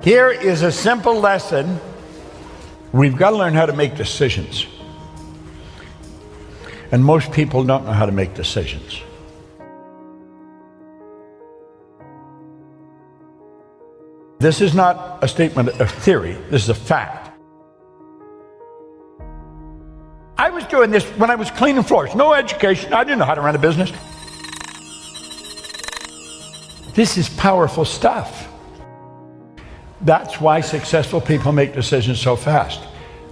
Here is a simple lesson. We've got to learn how to make decisions. And most people don't know how to make decisions. This is not a statement of theory, this is a fact. I was doing this when I was cleaning floors. No education. I didn't know how to run a business. This is powerful stuff. That's why successful people make decisions so fast.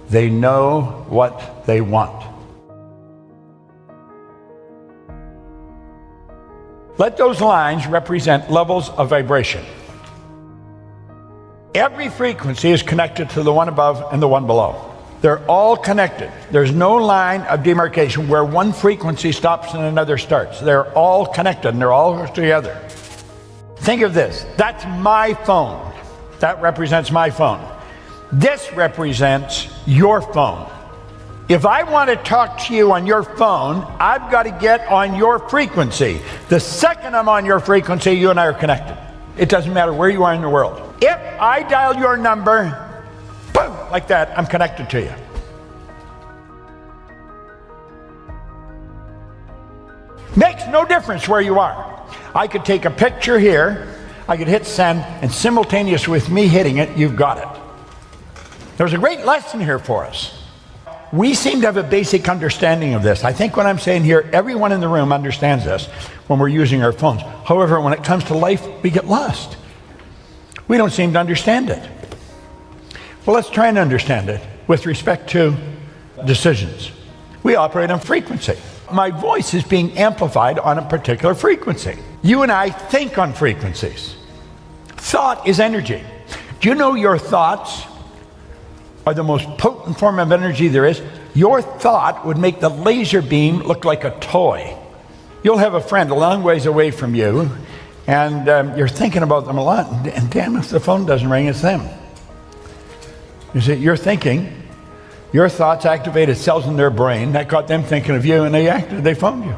They know what they want. Let those lines represent levels of vibration. Every frequency is connected to the one above and the one below. They're all connected. There's no line of demarcation where one frequency stops and another starts. They're all connected and they're all together. Think of this. That's my phone. That represents my phone. This represents your phone. If I want to talk to you on your phone, I've got to get on your frequency. The second I'm on your frequency, you and I are connected. It doesn't matter where you are in the world. If I dial your number, boom, like that, I'm connected to you. Makes no difference where you are. I could take a picture here, I could hit send, and simultaneous with me hitting it, you've got it. There's a great lesson here for us. We seem to have a basic understanding of this. I think what I'm saying here, everyone in the room understands this when we're using our phones. However, when it comes to life, we get lost. We don't seem to understand it. Well, let's try and understand it with respect to decisions. We operate on frequency. My voice is being amplified on a particular frequency. You and I think on frequencies. Thought is energy. Do you know your thoughts are the most potent form of energy there is? Your thought would make the laser beam look like a toy. You'll have a friend a long ways away from you, and um, you're thinking about them a lot, and damn if the phone doesn't ring, it's them. You see, you're thinking, your thoughts activated cells in their brain that got them thinking of you, and they acted, they phoned you.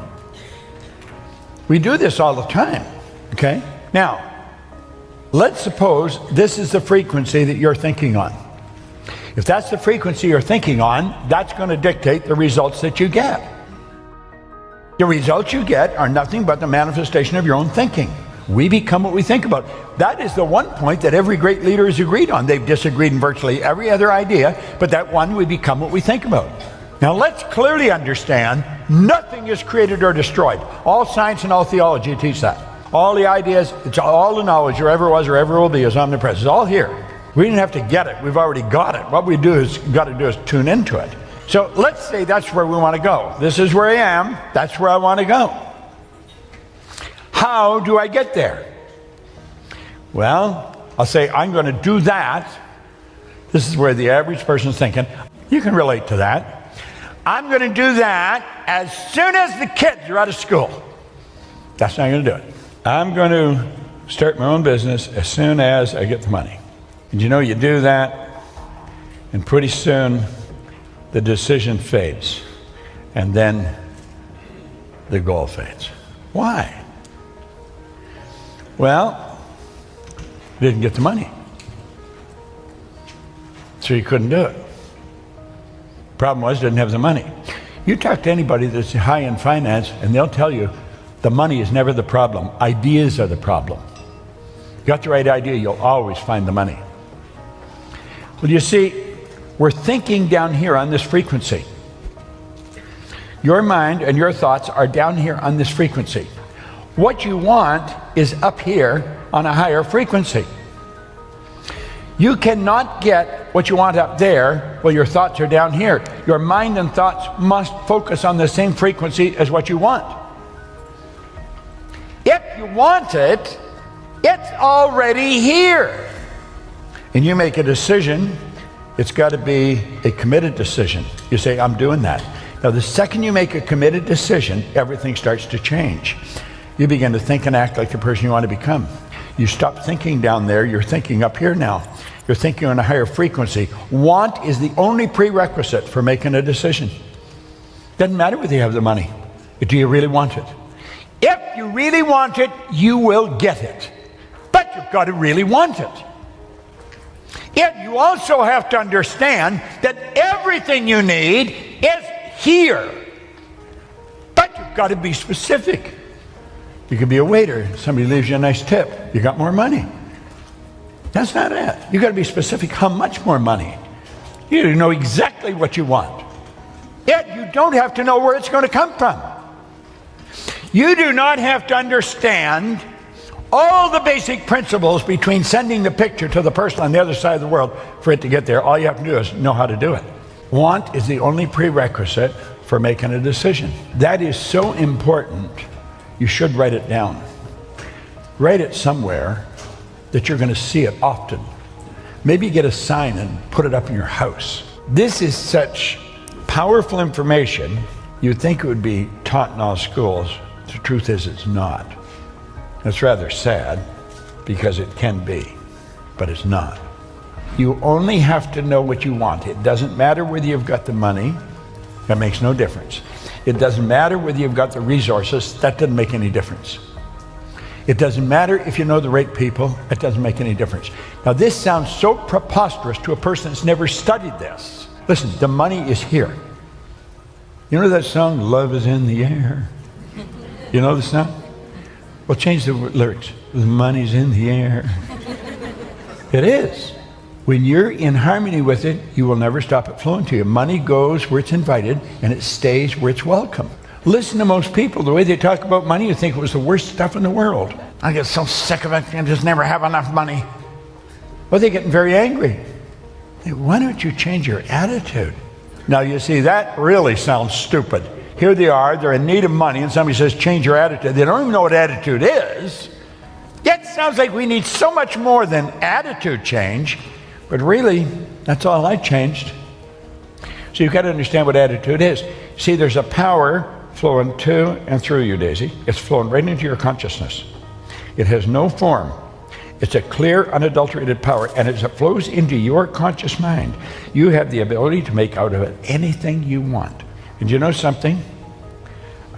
We do this all the time, okay? Now, let's suppose this is the frequency that you're thinking on. If that's the frequency you're thinking on, that's going to dictate the results that you get. The results you get are nothing but the manifestation of your own thinking. We become what we think about. That is the one point that every great leader has agreed on. They've disagreed in virtually every other idea, but that one we become what we think about. Now let's clearly understand nothing is created or destroyed. All science and all theology teach that. All the ideas, all the knowledge there ever was or ever will be is omnipresent. It's all here. We didn't have to get it. We've already got it. What we do is got to do is tune into it. So let's say that's where we want to go. This is where I am. That's where I want to go. How do I get there? Well, I'll say, I'm going to do that. This is where the average person is thinking. You can relate to that. I'm going to do that as soon as the kids are out of school. That's not going to do it. I'm going to start my own business as soon as I get the money. And you know, you do that, and pretty soon the decision fades, and then the goal fades. Why? Well, didn't get the money. So you couldn't do it. Problem was, didn't have the money. You talk to anybody that's high in finance, and they'll tell you the money is never the problem. Ideas are the problem. You got the right idea, you'll always find the money. Well, you see, we're thinking down here on this frequency. Your mind and your thoughts are down here on this frequency. What you want is up here on a higher frequency. You cannot get what you want up there while your thoughts are down here. Your mind and thoughts must focus on the same frequency as what you want. You want it, it's already here. And you make a decision, it's got to be a committed decision. You say, I'm doing that. Now, the second you make a committed decision, everything starts to change you begin to think and act like the person you want to become. You stop thinking down there, you're thinking up here now. You're thinking on a higher frequency. Want is the only prerequisite for making a decision. Doesn't matter whether you have the money. Do you really want it? If you really want it, you will get it. But you've got to really want it. Yet you also have to understand that everything you need is here. But you've got to be specific. You could be a waiter, somebody leaves you a nice tip, you got more money. That's not it. You've got to be specific how much more money. You need to know exactly what you want. Yet you don't have to know where it's going to come from. You do not have to understand all the basic principles between sending the picture to the person on the other side of the world for it to get there. All you have to do is know how to do it. Want is the only prerequisite for making a decision. That is so important, you should write it down. Write it somewhere that you're going to see it often. Maybe get a sign and put it up in your house. This is such powerful information, you'd think it would be taught in all schools. The truth is, it's not. It's rather sad because it can be, but it's not. You only have to know what you want. It doesn't matter whether you've got the money, that makes no difference. It doesn't matter whether you've got the resources, that doesn't make any difference. It doesn't matter if you know the right people, it doesn't make any difference. Now, this sounds so preposterous to a person that's never studied this. Listen, the money is here. You know that song, Love is in the Air? You know the song? Well, change the lyrics. The money's in the air. It is. When you're in harmony with it, you will never stop it flowing to you. Money goes where it's invited and it stays where it's welcome. Listen to most people. The way they talk about money, you think it was the worst stuff in the world. I get so sick of it. I just never have enough money. Well, they're getting very angry. Why don't you change your attitude? Now, you see, that really sounds stupid. Here they are, they're in need of money, and somebody says, change your attitude. They don't even know what attitude is. Yet, sounds like we need so much more than attitude change, but really, that's all I changed. So you've got to understand what attitude is. See, there's a power flowing to and through you, Daisy. It's flowing right into your consciousness. It has no form. It's a clear, unadulterated power, and as it flows into your conscious mind, you have the ability to make out of it anything you want. And you know something?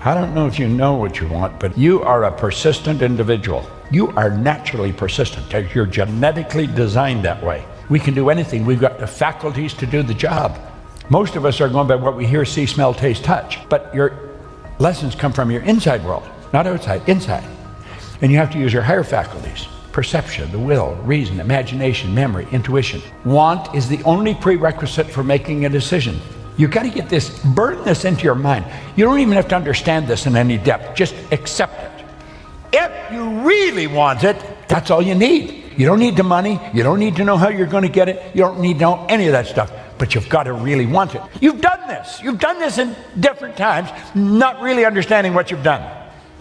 I don't know if you know what you want, but you are a persistent individual. You are naturally persistent. You're genetically designed that way. We can do anything. We've got the faculties to do the job. Most of us are going by what we hear, see, smell, taste, touch. But your lessons come from your inside world, not outside, inside. And you have to use your higher faculties perception, the will, reason, imagination, memory, intuition. Want is the only prerequisite for making a decision. You've got to get this, burn this into your mind. You don't even have to understand this in any depth, just accept it. If you really want it, that's all you need. You don't need the money, you don't need to know how you're going to get it, you don't need to know any of that stuff, but you've got to really want it. You've done this, you've done this in different times, not really understanding what you've done.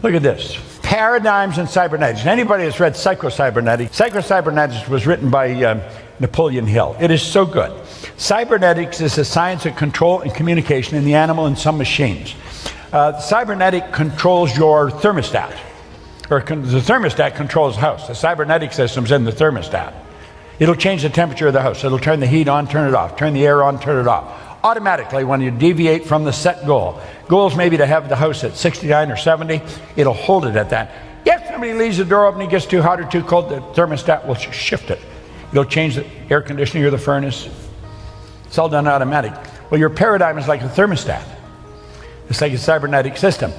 Look at this paradigms in cybernetics. Anybody that's read Psycho-Cybernetics, Psycho-Cybernetics was written by uh, Napoleon Hill. It is so good. Cybernetics is the science of control and communication in the animal and some machines. Uh, cybernetic controls your thermostat, or the thermostat controls the house. The cybernetic system's in the thermostat. It'll change the temperature of the house. It'll turn the heat on, turn it off, turn the air on, turn it off automatically when you deviate from the set goal. Goals maybe to have the house at 69 or 70, it'll hold it at that. If somebody leaves the door open, it gets too hot or too cold, the thermostat will shift it. It'll change the air conditioning or the furnace. It's all done automatic. Well, your paradigm is like a thermostat. It's like a cybernetic system.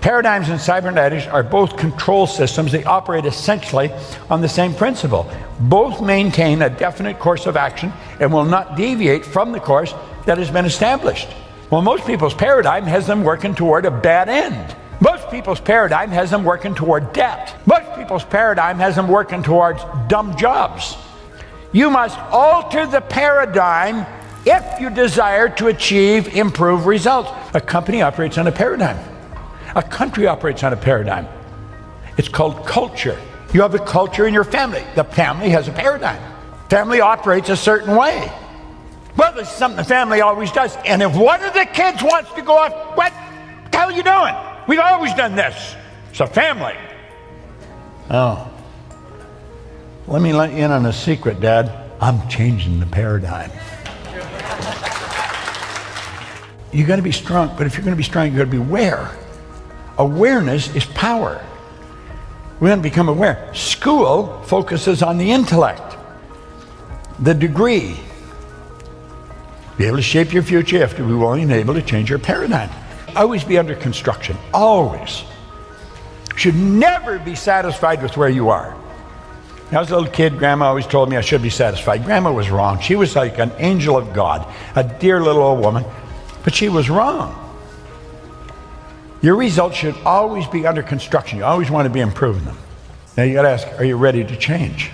Paradigms and cybernetics are both control systems. They operate essentially on the same principle. Both maintain a definite course of action and will not deviate from the course that has been established. Well, most people's paradigm has them working toward a bad end. Most people's paradigm has them working toward debt. Most people's paradigm has them working towards dumb jobs. You must alter the paradigm if you desire to achieve improved results. A company operates on a paradigm. A country operates on a paradigm. It's called culture. You have a culture in your family. The family has a paradigm. Family operates a certain way. Well, this is something the family always does. And if one of the kids wants to go off, what the hell are you doing? We've always done this. It's a family. Oh. Let me let you in on a secret, Dad. I'm changing the paradigm. you got to be strong, but if you're going to be strong, you got to be aware. Awareness is power. We want to become aware. School focuses on the intellect. the degree. Be able to shape your future. You have to be willing and able to change your paradigm. Always be under construction. Always. Should never be satisfied with where you are. When I was a little kid, Grandma always told me I should be satisfied. Grandma was wrong. She was like an angel of God, a dear little old woman, but she was wrong. Your results should always be under construction. You always want to be improving them. Now you got to ask, are you ready to change?